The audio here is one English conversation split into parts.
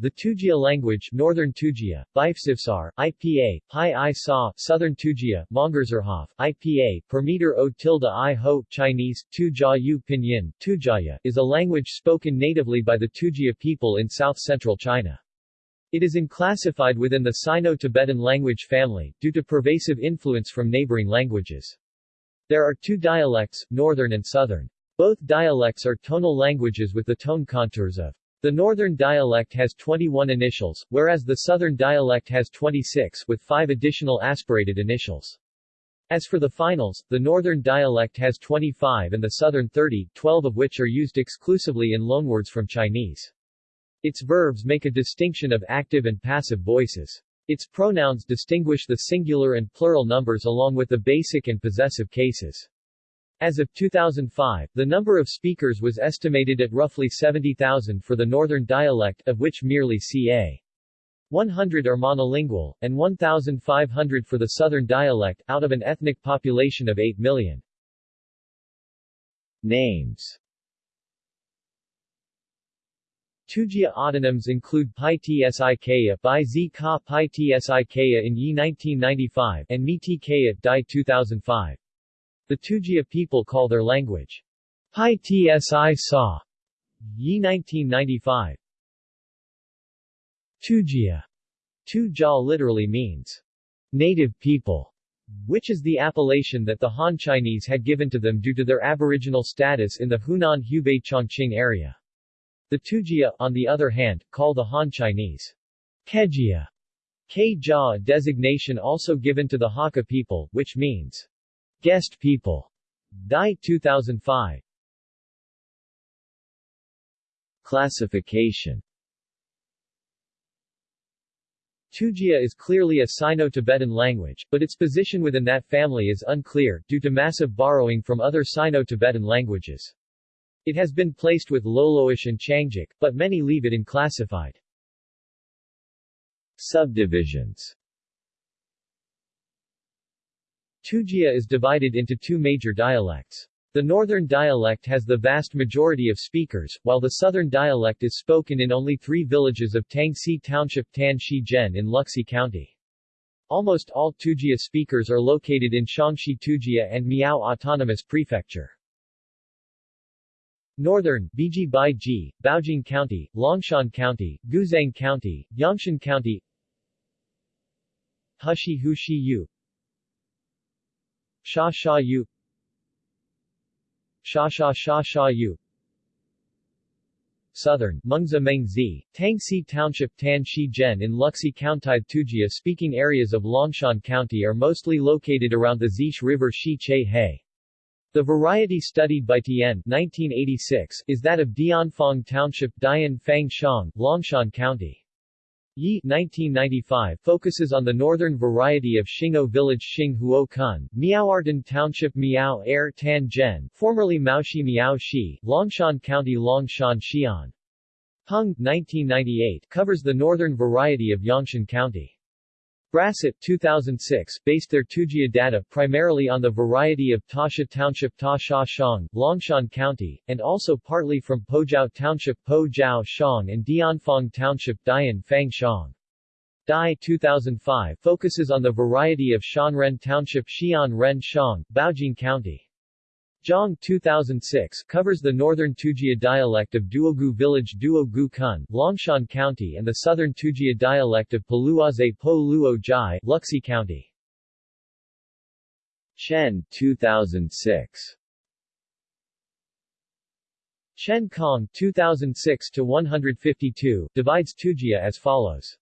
The Tujia language Northern Tujia, Bifsivsar, IPA, Pi I Sa, Southern Tujia, Mongerzerhof, IPA, per meter o tilde i ho, Chinese, Tujia Yu Pinyin, Tujia, is a language spoken natively by the Tujia people in south-central China. It is unclassified within the Sino-Tibetan language family, due to pervasive influence from neighboring languages. There are two dialects, Northern and Southern. Both dialects are tonal languages with the tone contours of the northern dialect has 21 initials, whereas the southern dialect has 26 with 5 additional aspirated initials. As for the finals, the northern dialect has 25 and the southern 30, 12 of which are used exclusively in loanwords from Chinese. Its verbs make a distinction of active and passive voices. Its pronouns distinguish the singular and plural numbers along with the basic and possessive cases. As of 2005, the number of speakers was estimated at roughly 70,000 for the northern dialect, of which merely ca. 100 are monolingual, and 1,500 for the southern dialect, out of an ethnic population of 8 million. Names Tujia autonyms include Pi Tsikaya by Z Ka Pi Tsikaya in Yi 1995 and Mi Tikaya Dai 2005. The Tujia people call their language Pai Tsi Sa. Yi 1995. Tujia. Tujia literally means native people, which is the appellation that the Han Chinese had given to them due to their aboriginal status in the Hunan-Hubei Chongqing area. The Tujia, on the other hand, call the Han Chinese Kejia, Kejia designation also given to the Hakka people, which means Guest people. Dai 2005. Classification Tujia is clearly a Sino-Tibetan language, but its position within that family is unclear, due to massive borrowing from other Sino-Tibetan languages. It has been placed with Loloish and Qiangic, but many leave it unclassified. Subdivisions Tujia is divided into two major dialects. The northern dialect has the vast majority of speakers, while the southern dialect is spoken in only three villages of Tangxi Township Tan Shi Zhen in Luxi County. Almost all Tujia speakers are located in Xiangxi Tujia and Miao Autonomous Prefecture. Northern, Biji Bai Ji, Baojing County, Longshan County, Guzhang County, Yangshan County Hushi Hushi Yu Sha Sha Yu Sha Sha Sha Sha Yu Southern, Mengzi Mengzi, Tangxi Township Tan Shi Zhen in Luxi County Tujia speaking areas of Longshan County are mostly located around the Zish River Shi Che He. The variety studied by Tian 1986 is that of Dianfang Township Dian Fang Shang, Longshan County. Yi 1995 focuses on the northern variety of Xing'o village Xing Huo Kun, Miaoartan Township Miao Air Tan Zhen, formerly Maoshi Miao Shi, Longshan County Longshan Xian. Hung 1998 covers the northern variety of Yangshan County. Brassett 2006 based their Tujia data primarily on the variety of Tasha Township Ta Sha Shang, Longshan County, and also partly from Pojiao Township Po Jiao Shang and Dianfang Township Dian Fang Shang. Dai 2005 focuses on the variety of Shanren Township Xian Ren Shang, Baojing County. Zhang 2006 covers the northern Tujia dialect of Duogu village Duogu Kun, Longshan County and the southern Tujia dialect of Paluaze Po Luo Jai, Luxi County. Chen 2006 Chen Kong 2006 to 152 divides Tujia as follows.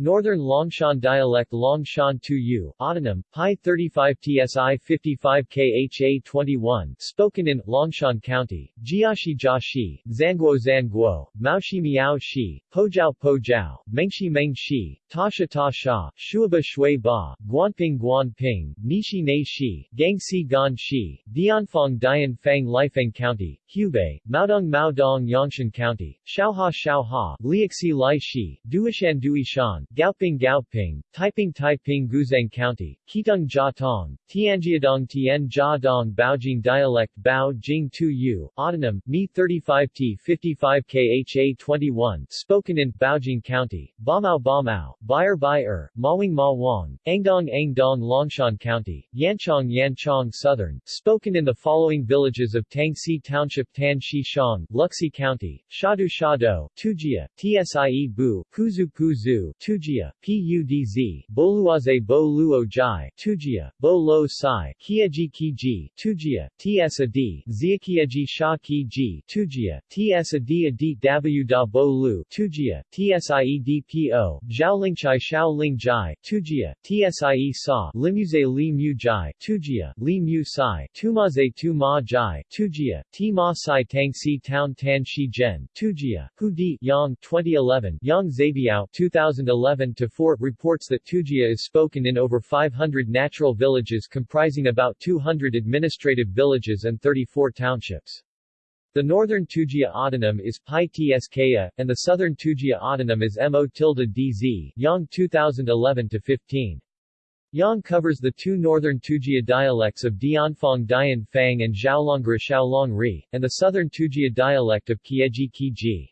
Northern Longshan dialect Longshan 2U, autonym, Pi 35 TSI 55 KHA 21, spoken in Longshan County, Jiaxi Jiaxi, Zhanguo Zhanguo, Maoshi Miao Shi, Pojiao Pojiao, Mengshi Mengshi, Tasha Ta Sha, Shuaba Shui Ba, Guanping Guanping, Nishi Nei Shi, Gangxi Gan Shi, Dianfang Dian Fang Laifeng County, Hubei, Maodong Maodong Yangshan County, Shaoha Shaoha, Liaxi Lai Shi, Duishan Duishan, Gaoping Gaoping, Taiping Taiping Guzhang County, Qitong Jia Tong, Tianjiadong Tien Jia Dong Baojing Dialect Bao Jing Tu Yu, Autonym, Mi 35T 55 KHA 21, spoken in Baojing County, Bamao Bamao, Bayer Bayer, Mawing Ma Wang, Angdong Angdong Longshan County, Yanchong Yanchong Southern, spoken in the following villages of Tangxi Township Tan Shi Shang, Luxi County, Shadu Shado, Tujia, Tsie Bu, Puzu Puzu, Tujia, Pudz, Boluaze Bo Luo Jai, Tujia, Bo Lo Sai, Kiaji Kiji, Tujia, Ts Adi, Ziakiaji Sha Kiji, Tujia, Ts Adi Adi W Da Bo Lu, Tujia, Tsiedpo, Zhaolingchai Shao Ling Jai, Tujia, Tsie Sa, Limuze Li Mu Jai, Li Mu Sai, Tumaze Tu Ma Jai, Tujia, T Ma Sai Tang Si Town Tan Shi Gen, Tujia, Hu Di, Yang, 2011, Yang Zabiao, 2011-4 reports that Tujia is spoken in over 500 natural villages comprising about 200 administrative villages and 34 townships. The northern Tujia autonym is Pi Tskaya, and the southern Tujia autonym is Mo tilde DZ, Yang 2011-15. Yang covers the two northern Tujia dialects of Dianfang Dian Fang and Zhaolongra Xiaolong Ri, and the southern Tujia dialect of Kieji Kiji.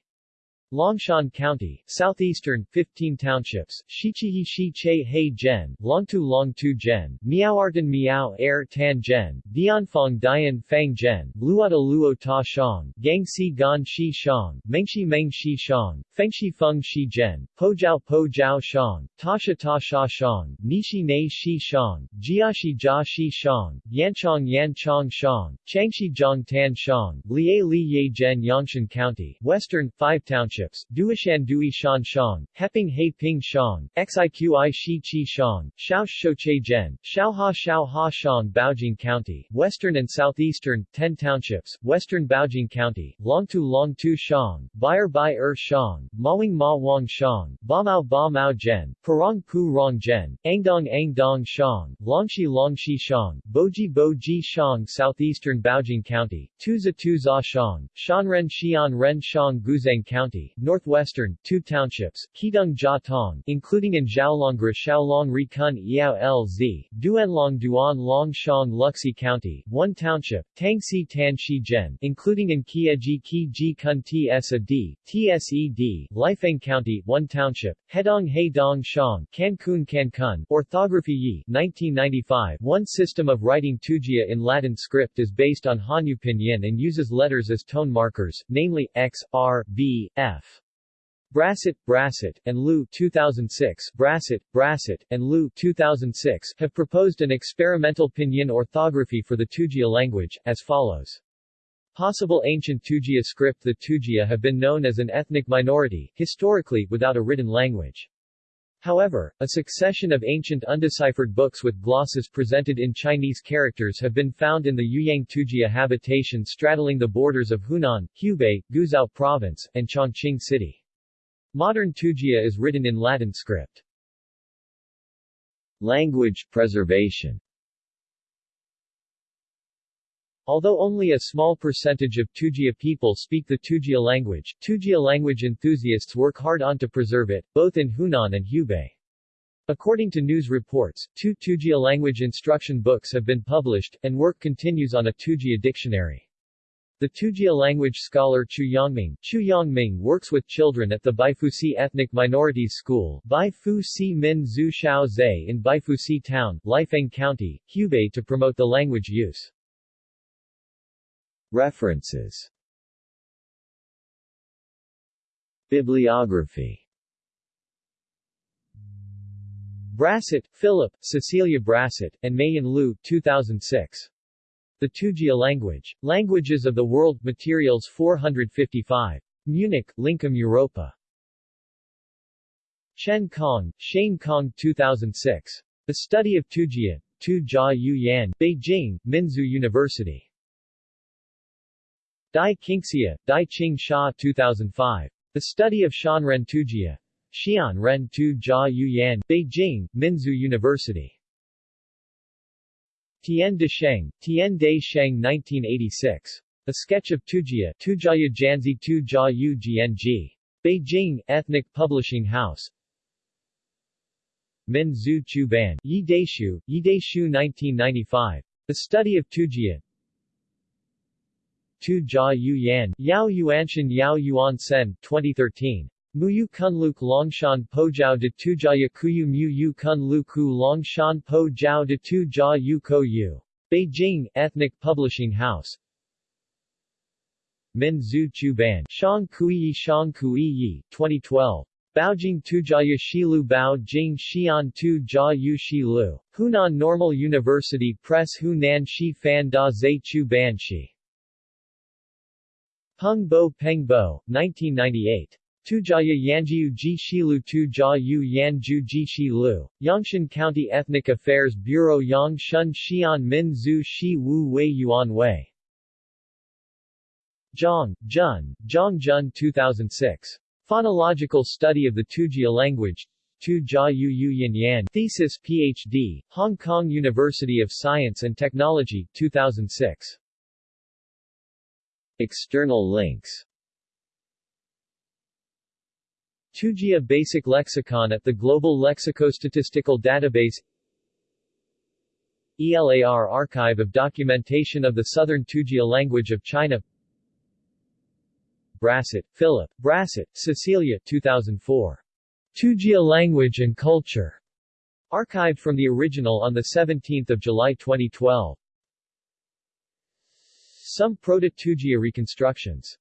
Longshan County, southeastern, 15 townships, Shichihi Shi Che Hei Gen, Longtu Longtu Gen, Miaoartan Miao Air Tan Gen, Dianfang Dian Fang Gen, Luota Luo Ta Shang, Gangxi Gan Shi Shang, Mengshi Meng Shi Shang, Fengshi Feng Shi Gen, Pojiao Po Jiao Shang, Tasha Ta Sha Shang, Nishi Nei Shi Shang, Jiashi Jia Shi Shang, Yanchong Yan Chong Shang, Changshi Zhang Tan Shang, Lie Li Ye Gen Yangshan County, western, 5 townships, Duishan Dui Shan Shang, Heping He Ping Shang, Xiqi Shi Chi Shang, Shaosh Shouche Zhen, Shaoha Shaoha Shang Baojing County, western and southeastern, 10 townships, western Baojing County, Longtu Longtu Shang, Bayer Bai Er Shang, Mawing Ma Wang Shang, Bamao Ba Mao Zhen, Parang Pu Rong Zhen, Angdong Angdong Shang, Longxi Longxi Shang, Boji Boji Shang Southeastern Baojing County, Tuza Tuza Shang, Shanren Xian Ren Shang Guzhang County, northwestern, two townships, Qidong Jia Tong, including in Zhaolongra Xiaolong Ri Kun Yao Lz, Duanlong Duan Long Shang Luxi County, one township, Tangxi Tan Shi including in Kiaji Ki Ji Kun Tsa D, Tsed, Laifeng County, one township, Hedong He Dong Shang, Cancun Cancun, Orthography Yi, 1995, one system of writing Tujia in Latin script is based on Hanyu Pinyin and uses letters as tone markers, namely, X, R, B, F. Brassett, Brassett, and Liu 2006, Brassett, Brassett, and Liu 2006 have proposed an experimental pinyin orthography for the Tujia language, as follows. Possible ancient Tujia script The Tujia have been known as an ethnic minority, historically, without a written language. However, a succession of ancient undeciphered books with glosses presented in Chinese characters have been found in the Yuyang Tujia habitation straddling the borders of Hunan, Hubei, Guizhou Province, and Chongqing City. Modern Tujia is written in Latin script. Language preservation Although only a small percentage of Tujia people speak the Tujia language, Tujia language enthusiasts work hard on to preserve it, both in Hunan and Hubei. According to news reports, two Tujia language instruction books have been published, and work continues on a Tujia dictionary. The Tujia language scholar Chu Yangming, Chu Yangming works with children at the Baifusi Ethnic Minorities School Baifusi Min Zhu Xiao Zhe in Baifusi Town, Laifeng County, Hubei to promote the language use. References Bibliography Brassett, Philip, Cecilia Brassett, and Mayan Liu 2006. The Tujia language. Languages of the World, Materials 455. Munich, Lincom Europa. Chen Kong, Shane Kong 2006. The Study of Tujia, Tu Jia Yu Yan, Beijing, Minzu University. Dai Qingxia, Dai Qing Sha 2005. The Study of Shanren Tujia. Xian Ren Tu Jia Yu Yan, Beijing, Minzu University. Tian de Sheng, Tian de Sheng 1986. A Sketch of Tujia, Tujia Janzi Tu Jia Yu Gng. Beijing, Ethnic Publishing House. Min Zhu Chu Ban, Yi Daishu, Yi Daishu 1995. The Study of Tujia Tu Jia Yu Yan, Yao Yuanshan Yao Yuan Sen, 2013. Muyu Kunluk Longshan Po Jiao de Tu Jia Kuyu Mu Yu Kun Lu Ku Longshan Po Jiao de Tu Jia Yu Ko Yu. Beijing, Ethnic Publishing House. Min Zhu Chu Ban, Shang Kuiyi Shang Kuiyi, 2012. Baojing Tujia Shilu Bao Jing Xian Tu Jia Yu Shilu. Hunan Normal University Press Hunan Shi Fan Da Zai Chu Ban Shi. Peng Bo Peng Bo, 1998. Tujia Yanjiu Ji Shilu Tu Jia Yu Yanju Ji Shilu. Yangshan County Ethnic Affairs Bureau Yangshan Xian Min Zhu Shi Wu Wei Yuan Wei. Zhang, Jun, Zhang Jun 2006. Phonological Study of the Tujia Language. Tu Jia Yu Yu Yin Yan Thesis PhD, Hong Kong University of Science and Technology, 2006. External links Tujia Basic Lexicon at the Global Lexicostatistical Database ELAR Archive of Documentation of the Southern Tujia Language of China Brassett, Philip, Brassett, Cecilia 2004. Tujia Language and Culture. Archived from the original on 17 July 2012. Some Proto-Tujia reconstructions